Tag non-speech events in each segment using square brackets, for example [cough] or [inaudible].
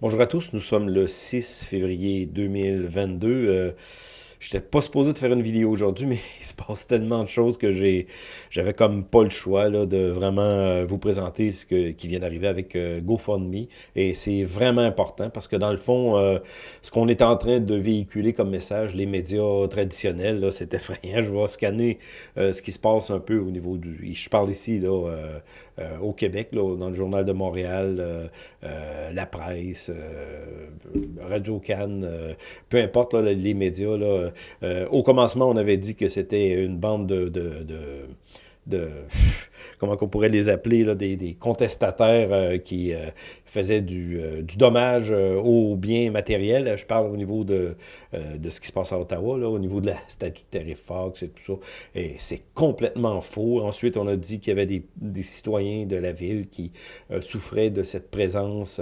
Bonjour à tous, nous sommes le 6 février 2022. Euh, je n'étais pas supposé de faire une vidéo aujourd'hui, mais [laughs] il se passe tellement de choses que j'ai, j'avais comme pas le choix là, de vraiment euh, vous présenter ce que, qui vient d'arriver avec euh, GoFundMe. Et c'est vraiment important parce que dans le fond, euh, ce qu'on est en train de véhiculer comme message, les médias traditionnels, c'est effrayant. Je vais scanner ce qui se passe un peu au niveau du... Je parle ici là, au Québec, là, dans le Journal de Montréal, la presse, Radio-Can, peu importe les médias, là, au commencement, on avait dit que c'était une bande de, [laughs] comment on pourrait les appeler, des, contestataires euh, qui euh, faisaient du, euh, du dommage aux biens matériels. Je parle au niveau de, de ce qui se passe à Ottawa, là, au niveau de la [laughs] statue de Terry Fox et tout ça. Et c'est complètement faux. Ensuite, on a dit qu'il y avait des, des, citoyens de la ville qui souffraient de cette présence.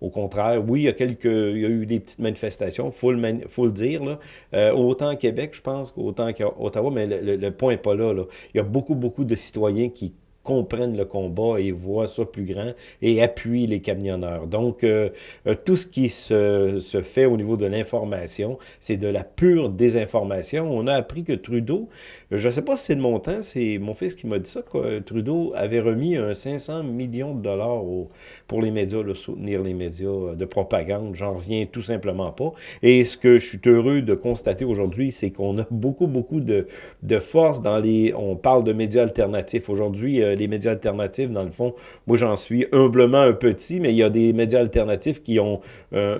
au contraire, oui, il y a quelques, il y a eu des petites manifestations, il faut, faut, le dire, là. autant à Québec, je pense, qu'autant qu'à Ottawa, mais le, le point n'est pas là, là. Il y a beaucoup, beaucoup de citoyens qui comprennent le combat et voient ça plus grand et appuient les camionneurs. Donc, euh, euh, tout ce qui se, se, fait au niveau de l'information, c'est de la pure désinformation. On a appris que Trudeau, je ne sais pas si c'est de mon temps, c'est mon fils qui m'a dit ça, que Trudeau avait remis un 500 millions de dollars au, pour les médias, le soutenir les médias de propagande. J'en reviens tout simplement pas. Et ce que je suis heureux de constater aujourd'hui, c'est qu'on a beaucoup, beaucoup de, de force dans les... On parle de médias alternatifs. Aujourd'hui, euh, les médias alternatifs, dans le fond, moi j'en suis humblement un petit, mais il y a des médias alternatifs qui ont euh,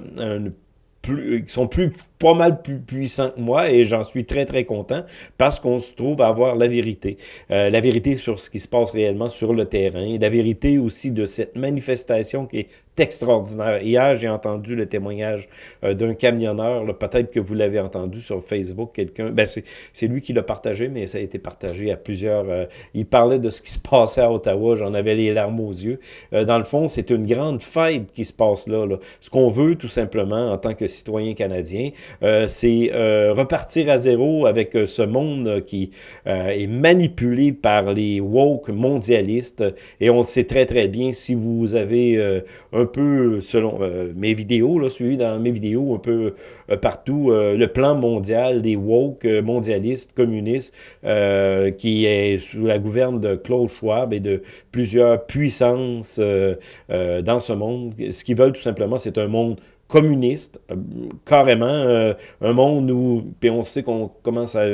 qui sont plus pas mal plus puissants que moi et j'en suis très très content parce qu'on se trouve à avoir la vérité. Euh, la vérité sur ce qui se passe réellement sur le terrain, la vérité aussi de cette manifestation qui est extraordinaire. Hier, j'ai entendu le témoignage euh, d'un camionneur, peut-être que vous l'avez entendu sur Facebook, quelqu'un, ben c'est lui qui l'a partagé, mais ça a été partagé à plusieurs, euh, il parlait de ce qui se passait à Ottawa, j'en avais les larmes aux yeux. Euh, dans le fond, c'est une grande fête qui se passe là. là. Ce qu'on veut tout simplement en tant que citoyen canadien, c'est repartir à zéro avec ce monde qui est manipulé par les woke mondialistes, et on le sait très très bien, si vous avez un peu, selon euh, mes vidéos, là, suivi dans mes vidéos un peu euh, partout, euh, le plan mondial des woke mondialistes, communistes, qui est sous la gouverne de Klaus Schwab et de plusieurs puissances dans ce monde. Ce qu'ils veulent tout simplement, c'est un monde communiste, carrément, un monde où, puis on sait qu'on commence à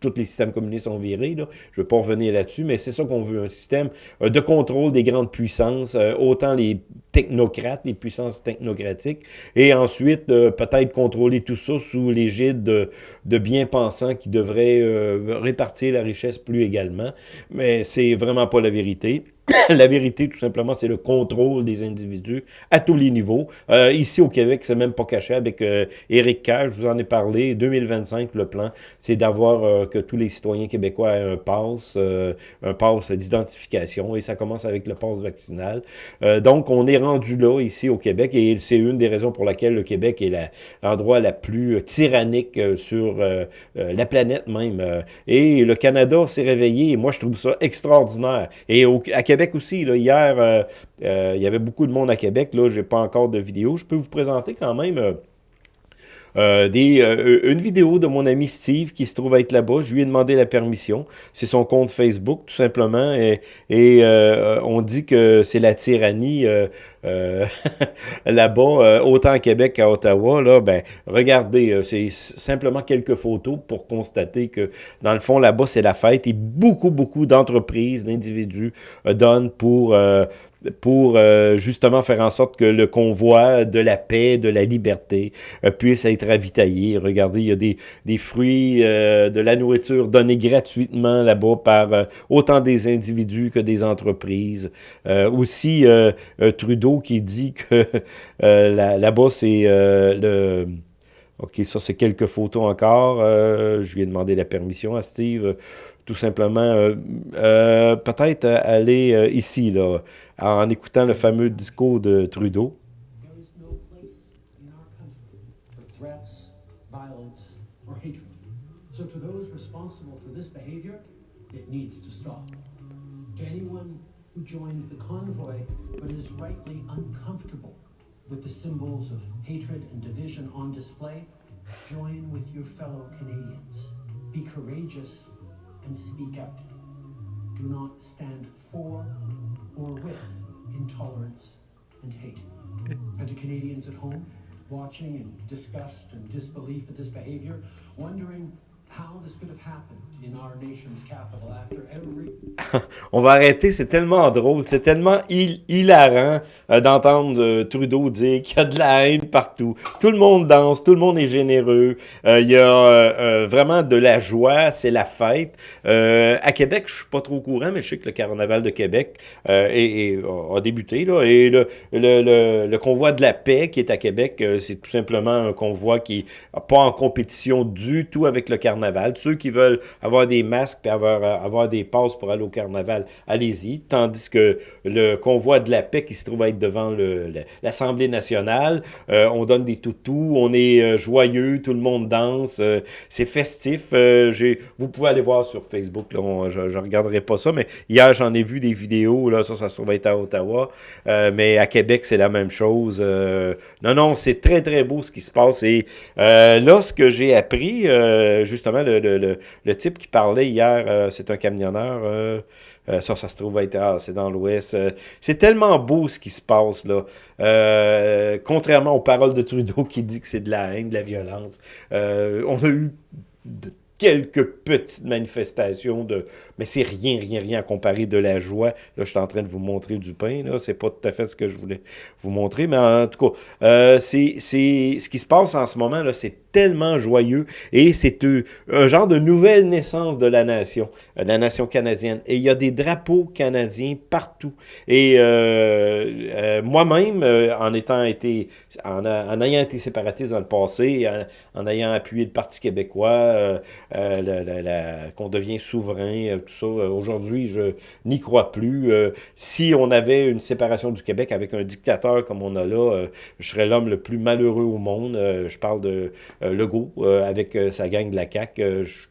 tous les systèmes communistes sont virés. Je ne veux pas revenir là-dessus, mais c'est ça qu'on veut, un système de contrôle des grandes puissances, autant les technocrates, les puissances technocratiques, et ensuite euh, peut-être contrôler tout ça sous l'égide de, de bien-pensants qui devraient euh, répartir la richesse plus également. Mais c'est vraiment pas la vérité. [laughs] la vérité, tout simplement, c'est le contrôle des individus à tous les niveaux. Euh, ici, au Québec, c'est même pas caché avec euh, Éric Kerr, je vous en ai parlé. 2025, le plan, c'est d'avoir euh, que tous les citoyens québécois aient un pass, euh, un pass d'identification, et ça commence avec le pass vaccinal. donc, on est rendu là, ici, au Québec, et c'est une des raisons pour laquelle le Québec est l'endroit la, plus tyrannique sur la planète même. et le Canada s'est réveillé, et moi, je trouve ça extraordinaire. Et au, à Québec, aussi. Là, hier, euh, euh, il y avait beaucoup de monde à Québec. Là, j'ai pas encore de vidéo. Je peux vous présenter quand même... Euh, des, une vidéo de mon ami Steve qui se trouve être là-bas. Je lui ai demandé la permission. C'est son compte Facebook, tout simplement. Et, et on dit que c'est la tyrannie [laughs] là-bas, autant à Québec qu'à Ottawa. Là, ben, regardez, c'est simplement quelques photos pour constater que, dans le fond, là-bas, c'est la fête. Et beaucoup, beaucoup d'entreprises, d'individus donnent pour pour euh, justement faire en sorte que le convoi de la paix, de la liberté euh, puisse être ravitaillé. Regardez, il y a des, des fruits, euh, de la nourriture donnée gratuitement là-bas par autant des individus que des entreprises. aussi, Trudeau qui dit que [laughs] là-bas, c'est le OK, ça, c'est quelques photos encore. Je lui ai demandé la permission à Steve. Tout simplement, euh, euh, peut-être aller ici, là, en écoutant le fameux discours de Trudeau. Join with your fellow Canadians. Be courageous and speak out. Do not stand for or with intolerance and hate. And to Canadians at home, watching in disgust and disbelief at this behavior, wondering On va arrêter, c'est tellement drôle, c'est tellement hil- hilarant euh, d'entendre euh, Trudeau dire qu'il y a de la haine partout. Tout le monde danse, tout le monde est généreux, euh, il y a euh, euh, vraiment de la joie, c'est la fête. Euh, à Québec, je suis pas trop au courant, mais je sais que le carnaval de Québec euh, est- est- a, débuté. Là, et le, le, le, le convoi de la paix qui est à Québec, euh, c'est tout simplement un convoi qui n'est pas en compétition du tout avec le carnaval. Ceux qui veulent avoir des masques et avoir, euh, avoir des passes pour aller au carnaval, allez-y. Tandis que le convoi de la paix qui se trouve à être devant l'Assemblée nationale, euh, on donne des toutous, on est euh, joyeux, tout le monde danse, c'est festif. Vous pouvez aller voir sur Facebook, là, je ne regarderai pas ça, mais hier j'en ai vu des vidéos, là, ça, se trouve être à Ottawa, mais à Québec c'est la même chose. Non, non, c'est très très beau ce qui se passe. Et là, ce que j'ai appris, euh, le, type qui parlait hier, euh, c'est un camionneur. euh, euh, ça, ça se trouve être, ah, c'est dans l'Ouest. c'est tellement beau ce qui se passe là. Contrairement aux paroles de Trudeau qui dit que c'est de la haine, de la violence. On a eu quelques petites manifestations de mais c'est rien rien rien à comparer de la joie. Là je suis en train de vous montrer du pain là. C'est pas tout à fait ce que je voulais vous montrer mais en tout cas euh, c'est c'est ce qui se passe en ce moment là c'est tellement joyeux et c'est un genre de nouvelle naissance de la nation euh, la nation canadienne. Et il y a des drapeaux canadiens partout. Et euh, moi-même en étant été en, en ayant été séparatiste dans le passé en, en ayant appuyé le Parti québécois euh, qu'on devient souverain, euh, tout ça. Euh, Aujourd'hui, je n'y crois plus. Si on avait une séparation du Québec avec un dictateur comme on a là, je serais l'homme le plus malheureux au monde. Je parle de Legault avec sa gang de la CAQ.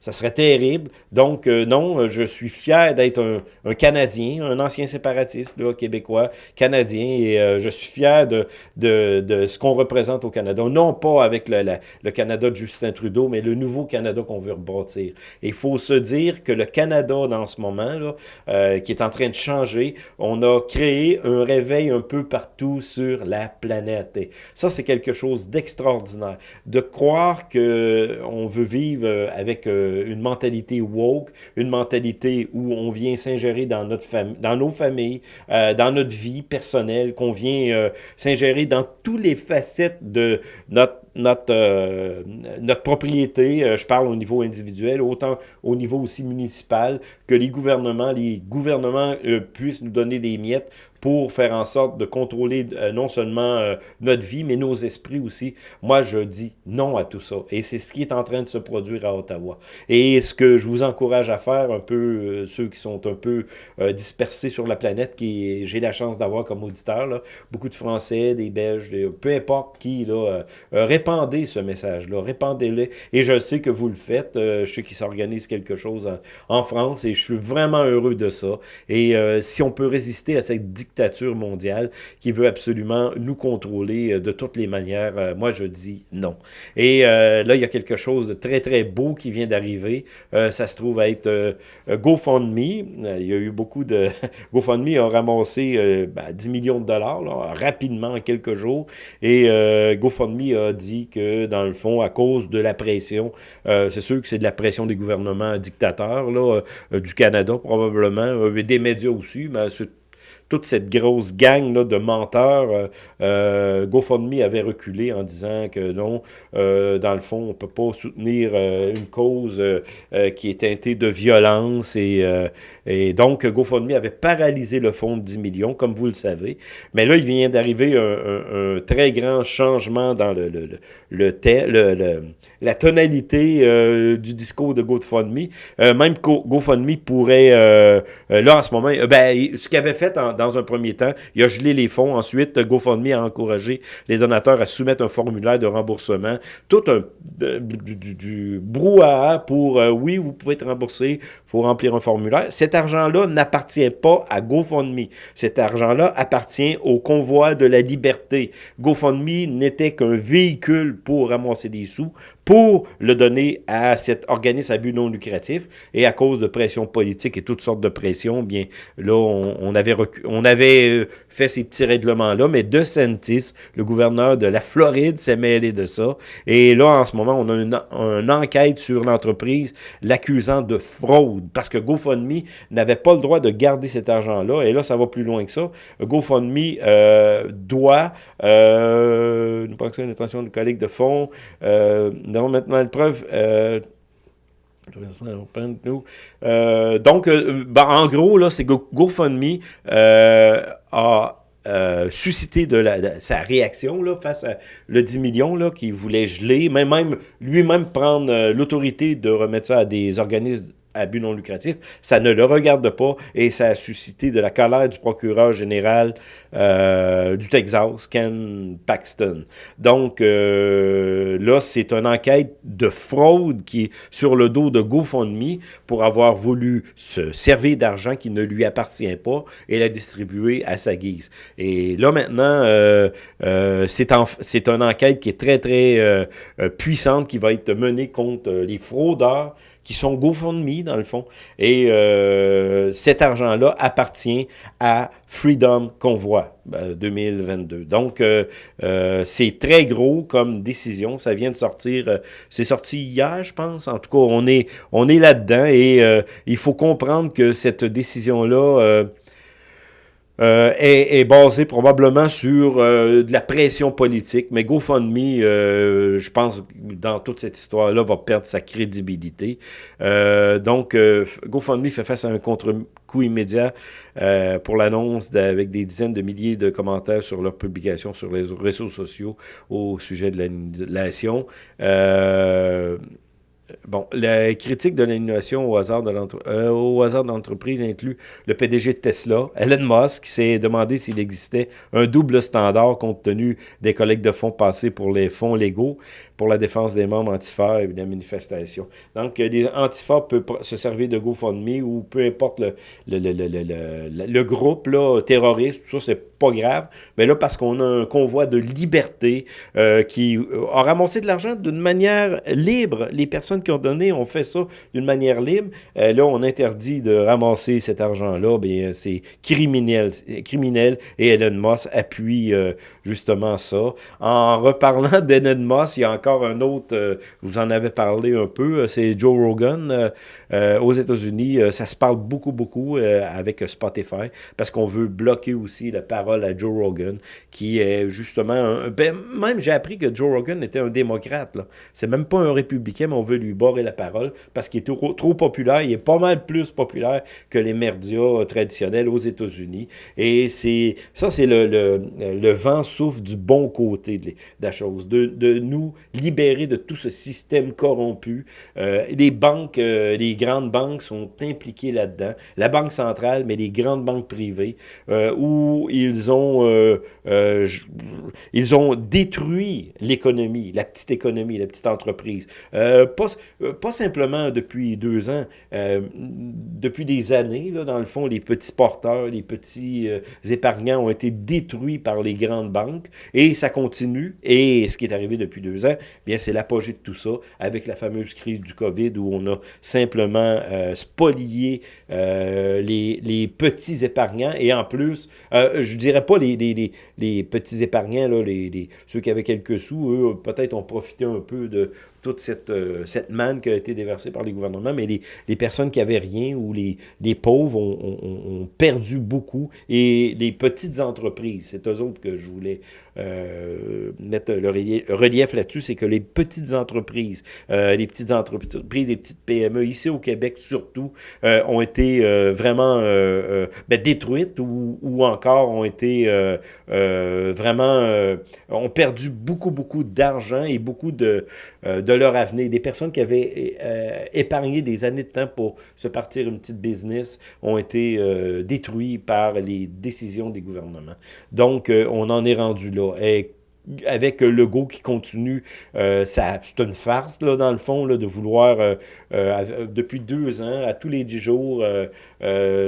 Ça serait terrible. Donc, euh, non, euh, je suis fier d'être un, Canadien, un ancien séparatiste, québécois, canadien, et euh, je suis fier de, de, ce qu'on représente au Canada. Non pas avec le, Canada de Justin Trudeau, mais le nouveau Canada qu'on veut rebâtir. Il faut se dire que le Canada, dans ce moment, là, qui est en train de changer, on a créé un réveil un peu partout sur la planète. Et ça, c'est quelque chose d'extraordinaire. De croire que on veut vivre avec euh, une mentalité woke, une mentalité où on vient s'ingérer dans notre dans nos familles, euh, dans notre vie personnelle, qu'on vient euh, s'ingérer dans toutes les facettes de notre notre, notre propriété, je parle au niveau individuel, autant au niveau aussi municipal, que les gouvernements, les gouvernements puissent nous donner des miettes pour faire en sorte de contrôler euh, non seulement euh, notre vie, mais nos esprits aussi. Moi, je dis non à tout ça. Et c'est ce qui est en train de se produire à Ottawa. Et ce que je vous encourage à faire, un peu, euh, ceux qui sont un peu dispersés sur la planète, qui j'ai la chance d'avoir comme auditeur, là, beaucoup de Français, des Belges, peu importe qui, là, répandez ce message-là, répandez-le. Et je sais que vous le faites. Je sais qu'il s'organise quelque chose en, en France et je suis vraiment heureux de ça. Et si on peut résister à cette dictature mondiale qui veut absolument nous contrôler euh, de toutes les manières, euh, moi je dis non. Et euh, là, il y a quelque chose de très très beau qui vient d'arriver. Ça se trouve être euh, euh, GoFundMe. Il y a eu beaucoup de... [laughs] GoFundMe a ramassé ben, 10 millions de dollars rapidement en quelques jours. Et GoFundMe a dit que, dans le fond, à cause de la pression, c'est sûr que c'est de la pression des gouvernements dictateurs là, du Canada probablement, et des médias aussi, mais c'est toute cette grosse gang là, de menteurs, euh, euh, GoFundMe avait reculé en disant que non, euh, dans le fond, on peut pas soutenir une cause qui est teintée de violence et, et donc GoFundMe avait paralysé le fonds de 10 millions, comme vous le savez. Mais là, il vient d'arriver un, très grand changement dans le, le, le, le, la tonalité du discours de GoFundMe. Même Go- GoFundMe pourrait, là en ce moment, ben, ce qu'il avait fait en- dans un premier temps. Il a gelé les fonds. Ensuite, GoFundMe a encouragé les donateurs à soumettre un formulaire de remboursement. Tout un du, brouhaha pour, euh, oui, vous pouvez être remboursé, il faut remplir un formulaire. Cet argent-là n'appartient pas à GoFundMe. Cet argent-là appartient au convoi de la liberté. GoFundMe n'était qu'un véhicule pour ramasser des sous, pour le donner à cet organisme à but non lucratif. Et à cause de pression politique et toutes sortes de pressions, bien, là, on, avait, on avait euh, fait ces petits règlements-là, mais DeSantis, le gouverneur de la Floride, s'est mêlé de ça. Et là, en ce moment, on a une, enquête sur l'entreprise l'accusant de fraude, parce que GoFundMe n'avait pas le droit de garder cet argent-là. Et là, ça va plus loin que ça. GoFundMe euh, doit, euh, nous pensons une attention de collègues de fonds, euh, nous avons maintenant une preuve... euh, donc, euh, ben, en gros, là, c'est Go, GoFundMe euh, a euh, suscité de, la, sa réaction là, face à le 10 millions là, qui voulait geler, mais même lui-même prendre l'autorité de remettre ça à des organismes à but non lucratif, ça ne le regarde pas et ça a suscité de la colère du procureur général euh, du Texas, Ken Paxton. Donc euh, là, c'est une enquête de fraude qui est sur le dos de GoFundMe pour avoir voulu se servir d'argent qui ne lui appartient pas et la distribuer à sa guise. Et là maintenant, euh, c'est une enquête qui est très très puissante qui va être menée contre les fraudeurs qui sont GoFundMe, dans le fond. Et euh, cet argent-là appartient à Freedom Convoy 2022. Euh, Donc, euh, euh, c'est très gros comme décision. Ça vient de sortir, c'est sorti hier, je pense. En tout cas, on est, on est là-dedans et il faut comprendre que cette décision-là euh, est, est, basé probablement sur euh, de la pression politique. Mais GoFundMe, euh, je pense, dans toute cette histoire-là, va perdre sa crédibilité. Donc, GoFundMe fait face à un contre-coup immédiat pour l'annonce avec des dizaines de milliers de commentaires sur leur publication sur les réseaux sociaux au sujet de l'annulation. Euh, Bon, la critique de l'innovation au hasard de l'entreprise euh, inclut le PDG de Tesla, Elon Musk, qui s'est demandé s'il existait un double standard compte tenu des collègues de fonds passés pour les fonds légaux pour la défense des membres antifas et de la manifestation. Donc, les antifas peuvent se servir de GoFundMe ou peu importe le, le, le, le, le groupe là, terroriste, tout ça, c'est pas grave. Mais là, parce qu'on a un convoi de liberté euh, qui a ramassé de l'argent d'une manière libre, les personnes qui ont donné ont fait ça d'une manière libre. Euh, là, on interdit de ramasser cet argent-là. Bien, c'est criminel, criminel. Et Elon Musk appuie euh, justement ça. En reparlant [laughs] d'Elon Musk, il y a encore un autre, euh, vous en avez parlé un peu, c'est Joe Rogan aux États-Unis. Ça se parle beaucoup, beaucoup avec Spotify parce qu'on veut bloquer aussi la parole à Joe Rogan, qui est justement, un, ben, même j'ai appris que Joe Rogan était un démocrate. C'est même pas un républicain, mais on veut lui barrer la parole parce qu'il est trop, trop populaire. Il est pas mal plus populaire que les médias traditionnels aux États-Unis. Et c'est ça, c'est le, le, le, vent souffle du bon côté de, la chose, de, de nous libérer de tout ce système corrompu. Euh, les banques, euh, les grandes banques sont impliquées là-dedans. La Banque centrale, mais les grandes banques privées, euh, où ils ont, euh, euh, ils ont détruit l'économie, la petite économie, la petite entreprise. Euh, pas, pas simplement depuis deux ans, depuis des années, là, dans le fond, les petits porteurs, les petits épargnants ont été détruits par les grandes banques et ça continue. Et ce qui est arrivé depuis deux ans, bien c'est l'apogée de tout ça avec la fameuse crise du COVID où on a simplement euh, spolié euh, les, petits épargnants et en plus, euh, je dirais pas les, les, petits épargnants, là, les, ceux qui avaient quelques sous, eux peut-être ont profité un peu de, toute cette, euh, cette manne qui a été déversée par les gouvernements, mais les, les personnes qui avaient rien ou les, les pauvres ont, ont, ont, perdu beaucoup. Et les petites entreprises, c'est eux autres que je voulais euh, mettre le relief là-dessus, c'est que les petites entreprises, euh, les petites entreprises, les petites PME, ici au Québec surtout, euh, ont été euh, vraiment euh, ben, détruites ou, ou, encore ont été vraiment, ont perdu beaucoup, beaucoup d'argent et beaucoup de, de de leur avenir. Des personnes qui avaient épargné des années de temps pour se partir une petite business ont été détruites par les décisions des gouvernements. Donc, on en est rendu là. Avec Legault qui continue, euh, c'est une farce, là, dans le fond, là, de vouloir, euh, euh, depuis deux ans, à tous les dix jours,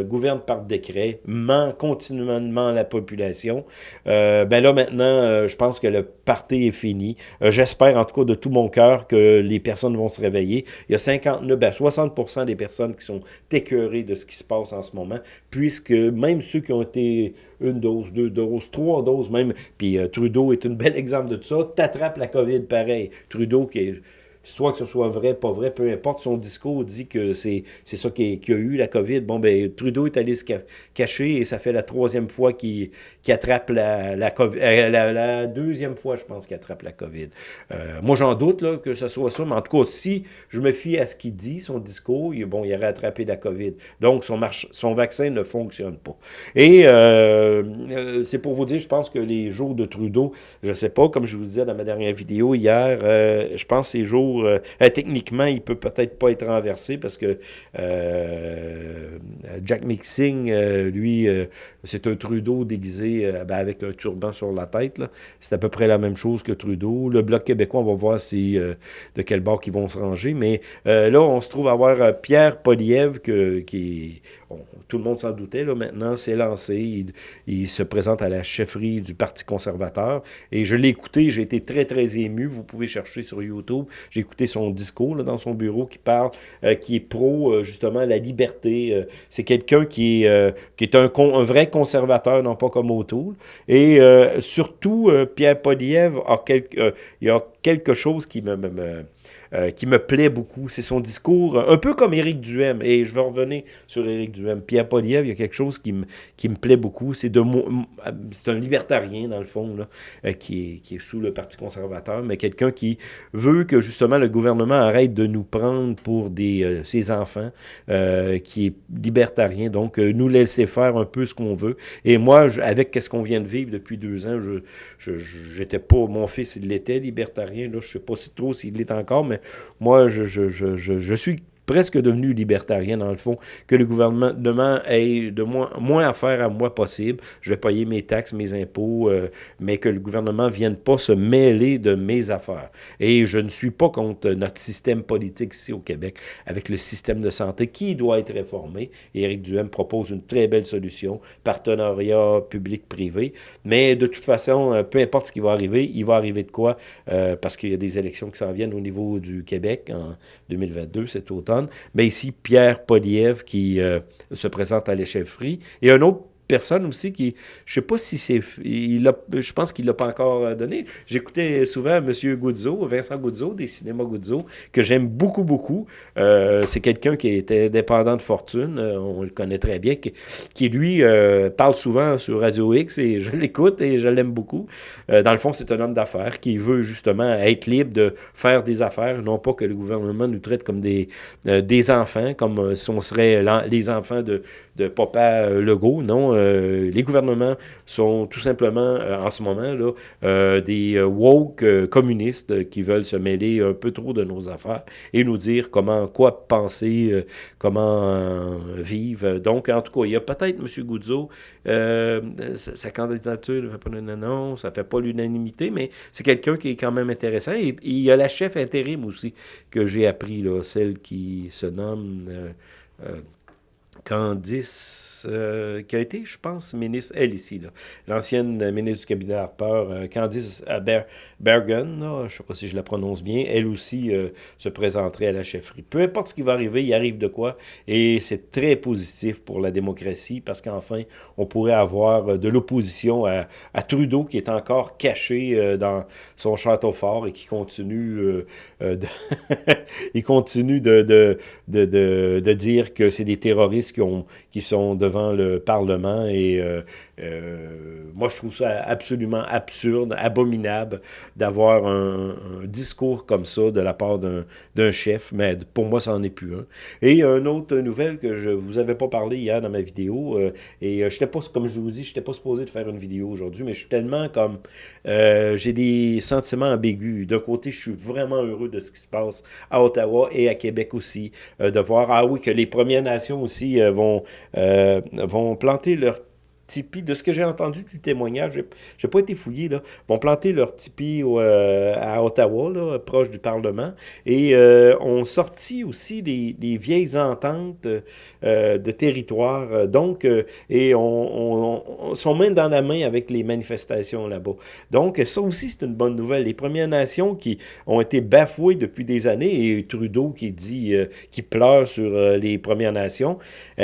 gouverne par décret, ment continuellement la population. ben là, maintenant, je pense que le parti est fini. J'espère, en tout cas, de tout mon cœur, que les personnes vont se réveiller. Il y a 59, ben 60 des personnes qui sont écœurées de ce qui se passe en ce moment, puisque même ceux qui ont été une dose, deux doses, trois doses même, puis Trudeau est une exemple de ça, t'attrapes la COVID pareil. Trudeau qui est soit que ce soit vrai, pas vrai, peu importe, son discours dit que c'est ça qu'il y a eu, la COVID. Bon, ben Trudeau est allé se cacher et ça fait la troisième fois qu'il attrape la, la, COVID, euh, la, deuxième fois, je pense, qu'il attrape la COVID. Euh, moi, j'en doute là, que ce soit ça, mais en tout cas, si je me fie à ce qu'il dit, son discours, il, bon, il aurait attrapé la COVID. Donc, son, son vaccin ne fonctionne pas. Et euh, c'est pour vous dire, je pense que les jours de Trudeau, je sais pas, comme je vous disais dans ma dernière vidéo hier, je pense que ces jours euh, euh, techniquement, il peut peut-être pas être renversé parce que euh, Jack Mixing, lui, c'est un Trudeau déguisé ben, avec un turban sur la tête. C'est à peu près la même chose que Trudeau. Le Bloc québécois, on va voir si, de quel bord ils vont se ranger. Mais là, on se trouve à avoir Pierre Poliev qui tout le monde s'en doutait, là, maintenant, c'est lancé. Il, se présente à la chefferie du Parti conservateur. Et je l'ai écouté, j'ai été très, très ému. Vous pouvez chercher sur YouTube. J'ai écouté son discours là, dans son bureau qui parle, euh, qui est pro, euh, justement, la liberté. Euh, c'est quelqu'un qui est, qui est un, vrai conservateur, non pas comme O'Toole. Et surtout, Pierre Poliev a, il a quelque chose qui me, me euh, qui me plaît beaucoup. C'est son discours, un peu comme Éric Duhem. Et je vais revenir sur Éric Duhem. Pierre Poliev, il y a quelque chose qui me, qui me plaît beaucoup. C'est c'est un libertarien, dans le fond, là, euh, qui, est, qui est sous le Parti conservateur, mais quelqu'un qui veut que, justement, le gouvernement arrête de nous prendre pour des, euh, ses enfants, qui est libertarien. Donc, nous laisser faire un peu ce qu'on veut. Et moi, avec ce qu'on vient de vivre depuis deux ans, je j'étais pas... Mon fils, il l'était libertarien. Là, je sais pas si trop s'il l'est encore, mais moi, je, je, je, suis presque devenu libertarien dans le fond, que le gouvernement ait de moins, moins à faire à moi possible. Je vais payer mes taxes, mes impôts, euh, mais que le gouvernement ne vienne pas se mêler de mes affaires. Et je ne suis pas contre notre système politique ici au Québec, avec le système de santé qui doit être réformé. Éric Duhem propose une très belle solution, partenariat public-privé. Mais de toute façon, euh, peu importe ce qui va arriver, il va arriver de quoi, euh, parce qu'il y a des élections qui s'en viennent au niveau du Québec en 2022, cet automne mais ici, Pierre Poliev qui euh, se présente à l'échefferie. Et un autre personne aussi qui, je sais pas si c'est, il je pense qu'il l'a pas encore euh, donné. J'écoutais souvent M. Goudzo, Vincent Goudzo, des cinémas Goudzo, que j'aime beaucoup, beaucoup. Euh, c'est quelqu'un qui était dépendant de fortune, euh, on le connaît très bien, qui, lui parle souvent sur Radio X et je [laughs] l'écoute et je l'aime beaucoup. dans le fond, c'est un homme d'affaires qui veut justement être libre de faire des affaires, non pas que le gouvernement nous traite comme des, des enfants, comme si on serait les enfants de, de Papa Legault, non euh, les gouvernements sont tout simplement, euh, en ce moment, là, euh, des woke communistes qui veulent se mêler un peu trop de nos affaires et nous dire comment, quoi penser, comment vivre. Donc, en tout cas, il y a peut-être M. Goudzo, sa, candidature ne fait pas ça fait pas l'unanimité, mais c'est quelqu'un qui est quand même intéressant. Et, il y a la chef intérim aussi que j'ai appris, là, celle qui se nomme... Candice, euh, qui a été, je pense, ministre, elle ici, l'ancienne ministre du cabinet Harper, euh, Candice Bergen, je ne sais pas si je la prononce bien, elle aussi euh, se présenterait à la chefferie. Peu importe ce qui va arriver, il arrive de quoi, et c'est très positif pour la démocratie, parce qu'enfin, on pourrait avoir de l'opposition à, Trudeau, qui est encore caché dans son château fort et qui continue, [laughs] il continue de, de, de, de dire que c'est des terroristes journalistes qui, ont, qui sont devant le Parlement et euh, euh, moi, je trouve ça absolument absurde, abominable d'avoir un, discours comme ça de la part d'un chef, mais pour moi, ça n'en est plus un. Et une autre nouvelle que je vous avais pas parlé hier dans ma vidéo, euh, et je pas, comme je vous dis, je n'étais pas supposé de faire une vidéo aujourd'hui, mais je suis tellement comme... J'ai des sentiments ambigus. D'un côté, je suis vraiment heureux de ce qui se passe à Ottawa et à Québec aussi, de voir, ah oui, que les Premières Nations aussi vont, vont planter leur de ce que j'ai entendu du témoignage, j'ai pas été fouillé, là, vont planter leur tipi euh, à Ottawa, là, proche du Parlement, et euh, ont sorti aussi des, vieilles ententes euh, de territoire, donc, et on, sont main dans la main avec les manifestations là-bas. Donc, ça aussi, c'est une bonne nouvelle. Les Premières Nations qui ont été bafouées depuis des années, et Trudeau qui dit, qui pleure sur les Premières Nations,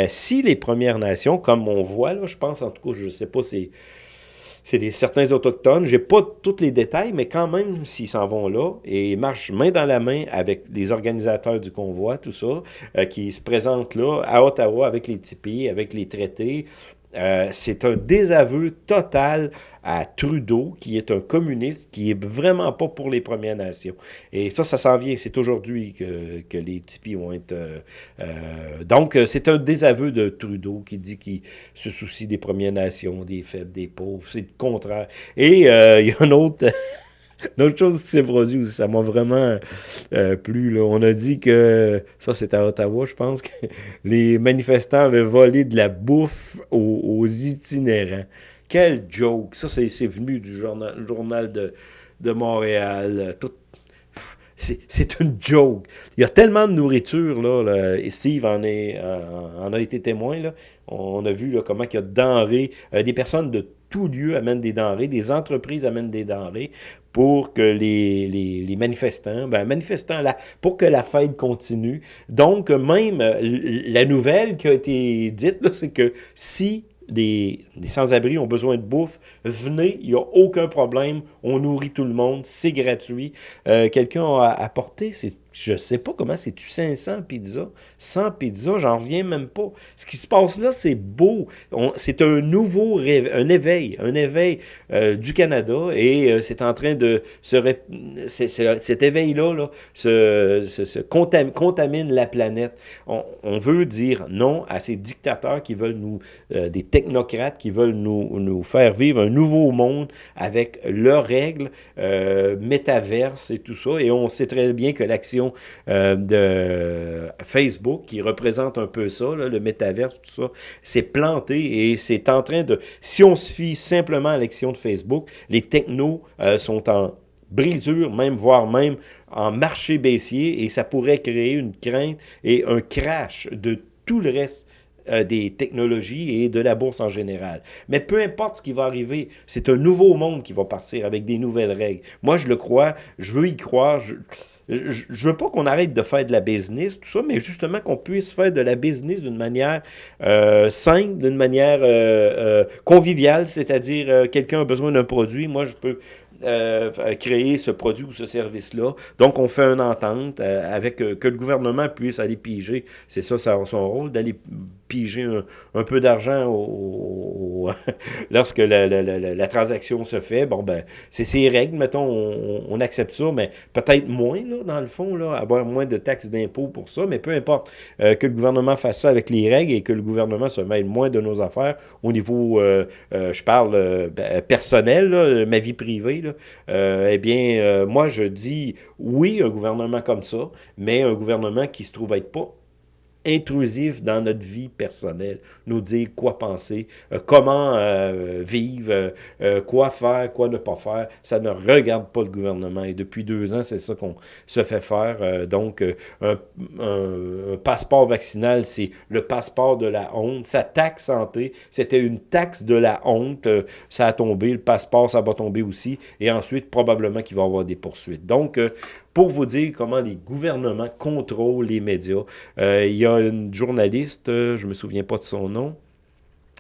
si les Premières Nations, comme on voit, là, je pense en je ne sais pas, c'est c'est certains autochtones. Je n'ai pas tous les détails, mais quand même, s'ils s'en vont là et marchent main dans la main avec les organisateurs du convoi, tout ça, euh, qui se présentent là, à Ottawa, avec les tipis, avec les traités, euh, c'est un désaveu total à Trudeau, qui est un communiste, qui est vraiment pas pour les Premières Nations. Et ça, ça s'en vient. C'est aujourd'hui que, que, les tipis vont être... Euh, euh, donc, c'est un désaveu de Trudeau qui dit qu'il se soucie des Premières Nations, des faibles, des pauvres. C'est le contraire. Et [laughs] il y a un autre... Une autre chose qui s'est produite aussi, ça m'a vraiment euh, plu. Là. On a dit que, ça c'est à Ottawa, je pense, que les manifestants avaient volé de la bouffe aux, itinérants. Quel joke! Ça, c'est venu du journal, de, de Montréal. Tout, c'est une joke. Il y a tellement de nourriture, là, et Steve en, est, en a été témoin, là. On a vu là, comment il y a de denrées, euh, des personnes de tout lieu amènent des denrées, des entreprises amènent des denrées pour que les, les, manifestants, ben manifestants là, pour que la fête continue. Donc, même euh, la nouvelle qui a été dite, c'est que si les, sans-abri ont besoin de bouffe, venez, il n'y a aucun problème, on nourrit tout le monde, c'est gratuit. Euh, quelqu'un a apporté, c'est je sais pas comment c'est-tu 500 pizzas. 100 pizzas, j'en reviens même pas. Ce qui se passe là, c'est beau. C'est un nouveau un éveil, un éveil euh, du Canada et euh, c'est en train de se... cet éveil-là là, se, se, contamine la planète. On, veut dire non à ces dictateurs qui veulent nous... Euh, des technocrates qui veulent nous, nous faire vivre un nouveau monde avec leurs règles, métaverse et tout ça. Et on sait très bien que l'action euh, de Facebook, qui représente un peu ça, le métaverse, tout ça, c'est planté et c'est en train de... Si on se fie simplement à l'action de Facebook, les technos euh, sont en brisure, même voire même en marché baissier, et ça pourrait créer une crainte et un crash de tout le reste euh, des technologies et de la bourse en général. Mais peu importe ce qui va arriver, c'est un nouveau monde qui va partir avec des nouvelles règles. Moi, je le crois, je veux y croire. Je je veux pas qu'on arrête de faire de la business, tout ça, mais justement qu'on puisse faire de la business d'une manière euh, simple, d'une manière euh, euh, conviviale, c'est-à-dire quelqu'un a besoin d'un produit, moi je peux créer ce produit ou ce service-là. Donc, on fait une entente avec que le gouvernement puisse aller piger. C'est ça, son rôle, d'aller piger un, peu d'argent [laughs] lorsque la, transaction se fait. Bon, ben, c'est ces règles, mettons, on, accepte ça, mais peut-être moins, là, dans le fond, là, avoir moins de taxes d'impôts pour ça, mais peu importe euh, que le gouvernement fasse ça avec les règles et que le gouvernement se mêle moins de nos affaires au niveau, euh, euh, je parle ben, personnel, ma vie privée, là, eh bien, moi, je dis oui, un gouvernement comme ça, mais un gouvernement qui se trouve être pas intrusif dans notre vie personnelle, nous dire quoi penser, euh, comment euh, vivre, euh, quoi faire, quoi ne pas faire. Ça ne regarde pas le gouvernement. Et depuis deux ans, c'est ça qu'on se fait faire. donc, un, passeport vaccinal, c'est le passeport de la honte. Sa taxe santé, c'était une taxe de la honte. ça a tombé. Le passeport, ça va tomber aussi. Et ensuite, probablement qu'il va y avoir des poursuites. Donc, pour vous dire comment les gouvernements contrôlent les médias. il y a une journaliste, euh, je ne me souviens pas de son nom,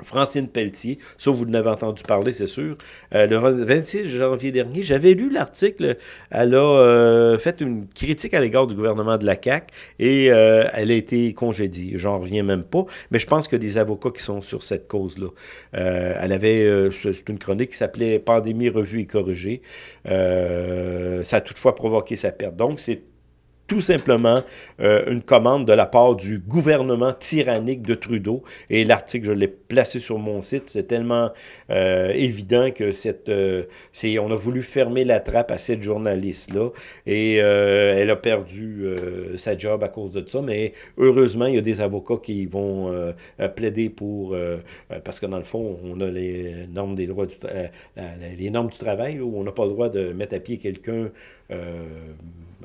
Francine Pelletier, ça vous n'avez entendu parler, c'est sûr. Euh, le 26 janvier dernier, j'avais lu l'article, elle a euh, fait une critique à l'égard du gouvernement de la CAQ et elle a été congédiée. J'en reviens même pas, mais je pense a des avocats qui sont sur cette cause-là. elle avait, c'est une chronique qui s'appelait « Pandémie revue et corrigée ça a toutefois provoqué sa perte. Donc, c'est tout simplement euh, une commande de la part du gouvernement tyrannique de Trudeau. Et l'article, je l'ai placé sur mon site. C'est tellement euh, évident que cette, euh, on a voulu fermer la trappe à cette journaliste-là. Et elle a perdu sa job à cause de ça. Mais heureusement, il y a des avocats qui vont plaider pour... parce que dans le fond, on a les normes des droits du, les normes du travail, où on n'a pas le droit de mettre à pied quelqu'un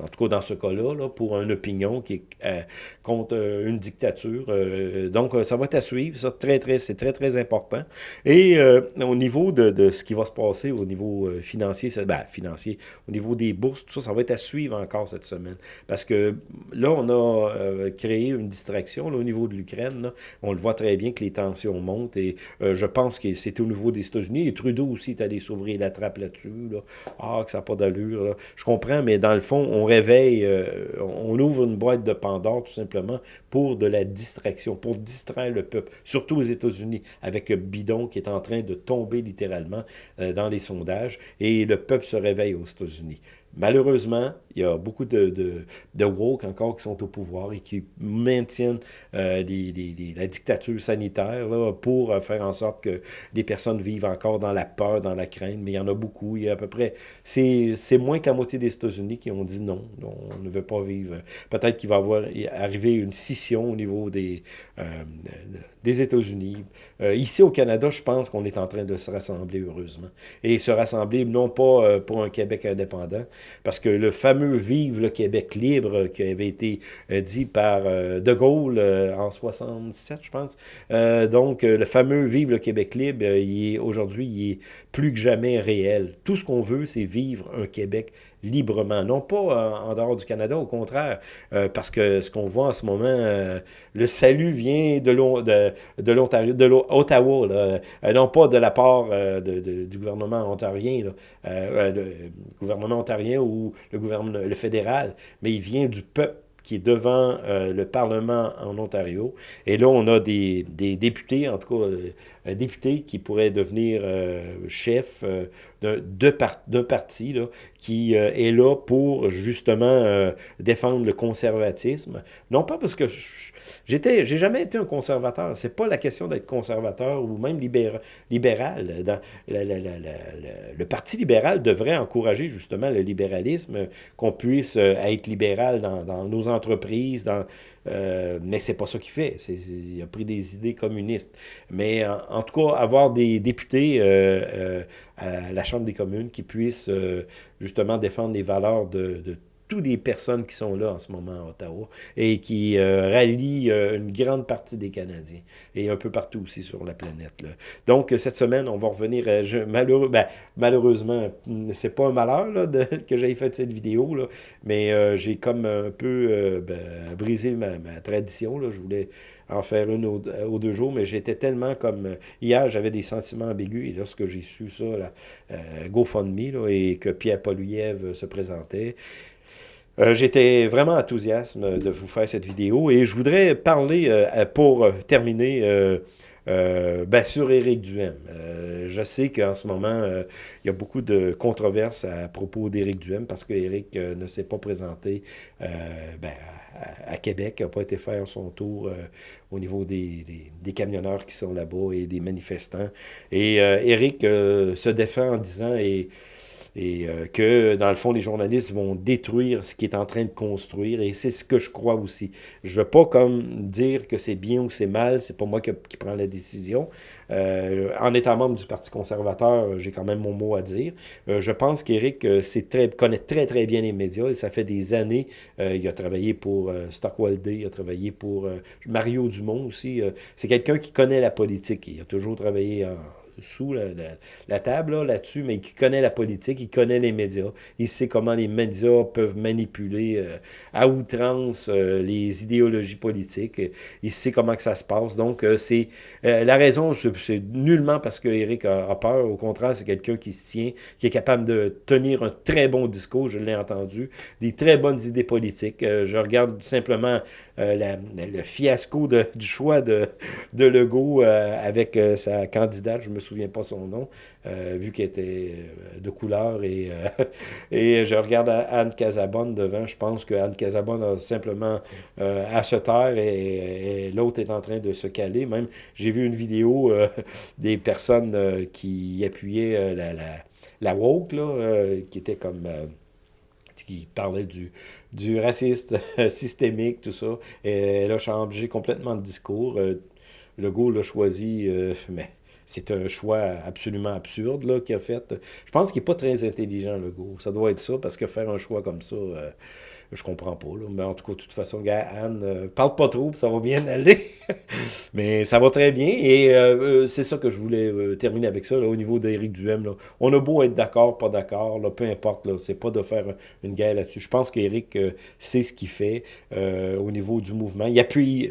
en tout cas dans ce cas-là, pour une opinion qui est euh, contre euh, une dictature. Euh, donc, ça va être à suivre, ça, très, très, c'est très, très important. Et au niveau de, de, ce qui va se passer au niveau financier, ben, financier, au niveau des bourses, tout ça, ça va être à suivre encore cette semaine. Parce que là, on a créé une distraction au niveau de l'Ukraine. On le voit très bien que les tensions montent et je pense que c'est au niveau des États-Unis. Et Trudeau aussi est allé s'ouvrir la trappe là-dessus. Là. Ah, que ça n'a pas d'allure. Je comprends, mais dans le fond, on réveille, euh, on ouvre une boîte de Pandore tout simplement pour de la distraction, pour distraire le peuple, surtout aux États-Unis, avec Bidon qui est en train de tomber littéralement euh, dans les sondages, et le peuple se réveille aux États-Unis. Malheureusement, il y a beaucoup de, de, de, woke encore qui sont au pouvoir et qui maintiennent euh, la dictature sanitaire pour euh, faire en sorte que les personnes vivent encore dans la peur, dans la crainte. Mais il y en a beaucoup. Il y a à peu près... C'est moins que la moitié des États-Unis qui ont dit non. On ne veut pas vivre. Peut-être qu'il va avoir, arriver une scission au niveau des, euh, des États-Unis. Euh, ici au Canada, je pense qu'on est en train de se rassembler heureusement. Et se rassembler non pas euh, pour un Québec indépendant, parce que le fameux Vive le Québec libre qui avait été euh, dit par De Gaulle en 67, je pense. donc, le fameux Vive le Québec libre, aujourd'hui, il est plus que jamais réel. Tout ce qu'on veut, c'est vivre un Québec librement. Non pas euh, en, dehors du Canada, au contraire, euh, parce que ce qu'on voit en ce moment, euh, le salut vient de l'Ontario, de, l'Ottawa, non pas de la part du gouvernement ontarien, gouvernement ontarien ou le gouvernement le fédéral, mais il vient du peuple qui est devant le Parlement en Ontario. Et là, on a des, des députés, en tout cas, euh, députés qui pourraient devenir chefs d'un parti là, qui euh, est là pour justement euh, défendre le conservatisme. Non pas parce que j'étais, j'ai jamais été un conservateur. C'est pas la question d'être conservateur ou même libéral. libéral. Dans, le Parti libéral devrait encourager justement le libéralisme, qu'on puisse euh, être libéral dans, dans nos entreprises, dans euh, mais c'est pas ça qu'il fait. il a pris des idées communistes. Mais en, tout cas, avoir des députés euh, euh, à la Chambre des communes qui puissent justement défendre les valeurs de, de toutes les personnes qui sont là en ce moment à Ottawa et qui euh, rallient euh, une grande partie des Canadiens et un peu partout aussi sur la planète. Donc, euh, cette semaine, on va revenir, je, malheureux, ben, malheureusement, c'est pas un malheur [laughs] que j'aille fait cette vidéo, mais j'ai comme un peu ben, brisé ma, tradition. Je voulais en faire une aux, deux jours, mais j'étais tellement comme... Hier, j'avais des sentiments ambigus, et lorsque j'ai su ça, GoFundMe, et que Pierre Poliev se présentait, euh, j'étais vraiment enthousiaste de vous faire cette vidéo et je voudrais parler, euh, pour terminer, euh, ben, sur Éric Duhem. je sais qu'en ce moment, il y a beaucoup de controverses à propos d'Éric Duhem parce qu'Éric ne s'est pas présenté ben, à, Québec, n'a pas été faire son tour au niveau des, des, camionneurs qui sont là-bas et des manifestants. Et Éric se défend en disant... Et, et euh, que, dans le fond, les journalistes vont détruire ce qui est en train de construire, et c'est ce que je crois aussi. Je veux pas comme dire que c'est bien ou c'est mal, c'est pas moi qui, qui prends la décision. Euh, en étant membre du Parti conservateur, j'ai quand même mon mot à dire. Euh, je pense qu'Éric très, connaît très, très bien les médias, et ça fait des années. il a travaillé pour Stockwell Day, il a travaillé pour Mario Dumont aussi. c'est quelqu'un qui connaît la politique, il a toujours travaillé en sous la, table là-dessus, mais qui connaît la politique, il connaît les médias, il sait comment les médias peuvent manipuler euh, à outrance euh, les idéologies politiques, il sait comment que ça se passe. Donc, c'est la raison, c'est nullement parce que Eric a, peur, au contraire, c'est quelqu'un qui se tient, qui est capable de tenir un très bon discours, je l'ai entendu, des très bonnes idées politiques. je regarde simplement le fiasco de, du choix de, de Legault avec sa candidate, je me souviens pas son nom, euh, vu qu'elle était euh, de couleur. Et, euh, [laughs] et je regarde Anne Casabonne devant. Je pense que Anne Casabonne a simplement à se taire et, l'autre est en train de se caler. Même, j'ai vu une vidéo [laughs] des personnes qui appuyaient la, la, woke, là, qui était comme qui parlait du, du raciste [laughs] systémique, tout ça. Et elle a changé complètement de discours. Le Legault l'a choisi, mais c'est un choix absolument absurde là, qu'il a fait. Je pense qu'il n'est pas très intelligent, le Legault. Ça doit être ça, parce que faire un choix comme ça, euh, je comprends pas. Là. Mais en tout cas, de toute façon, gars, Anne, euh, parle pas trop, ça va bien aller. [laughs] Mais ça va très bien. Et euh, euh, c'est ça que je voulais terminer avec ça, au niveau d'Éric Duhem. On a beau être d'accord, pas d'accord, peu importe. Là, c'est pas de faire une guerre là-dessus. Je pense qu'Éric sait ce qu'il fait au niveau du mouvement. Il appuie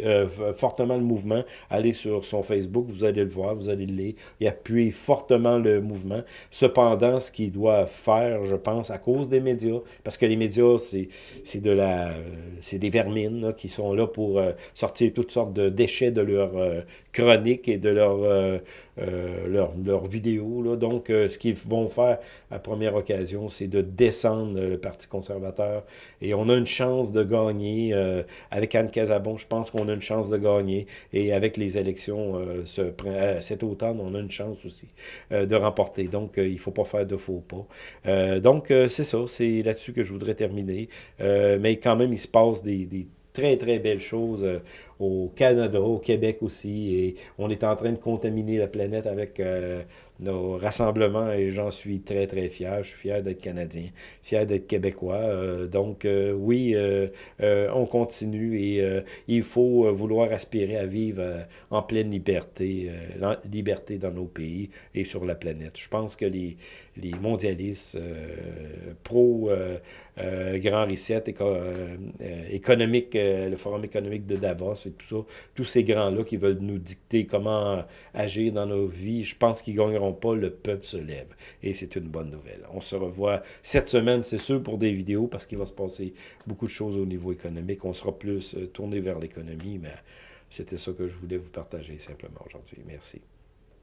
fortement le mouvement. Allez sur son Facebook, vous allez le voir, vous allez le lire. Il appuie fortement le mouvement. Cependant, ce qu'il doit faire, je pense, à cause des médias, parce que les médias, c'est de des vermines qui sont là pour euh, sortir toutes sortes de déchets de leur euh, chronique et de leur, euh, leur, leur, vidéo. Là. Donc, ce qu'ils vont faire à première occasion, c'est de descendre le Parti conservateur. Et on a une chance de gagner. avec Anne Casabon, je pense qu'on a une chance de gagner. Et avec les élections ce, cet automne, on a une chance aussi de remporter. Donc, il ne faut pas faire de faux pas. donc, c'est ça. C'est là-dessus que je voudrais terminer. Euh, mais quand même, il se passe des, très, très belles choses euh, au Canada, au Québec aussi, et on est en train de contaminer la planète avec euh, nos rassemblements, et j'en suis très, très fier. Je suis fier d'être Canadien, fier d'être Québécois. Euh, donc, oui, on continue, et il faut vouloir aspirer à vivre en pleine liberté, liberté dans nos pays et sur la planète. Je pense que les, mondialistes pro Grand Reset économique, le Forum économique de Davos tout ça, tous ces grands-là qui veulent nous dicter comment agir dans nos vies, je pense qu'ils ne gagneront pas, le peuple se lève. Et c'est une bonne nouvelle. On se revoit cette semaine, c'est sûr, pour des vidéos, parce qu'il va se passer beaucoup de choses au niveau économique. On sera plus euh, tourné vers l'économie, mais c'était ça que je voulais vous partager simplement aujourd'hui. Merci.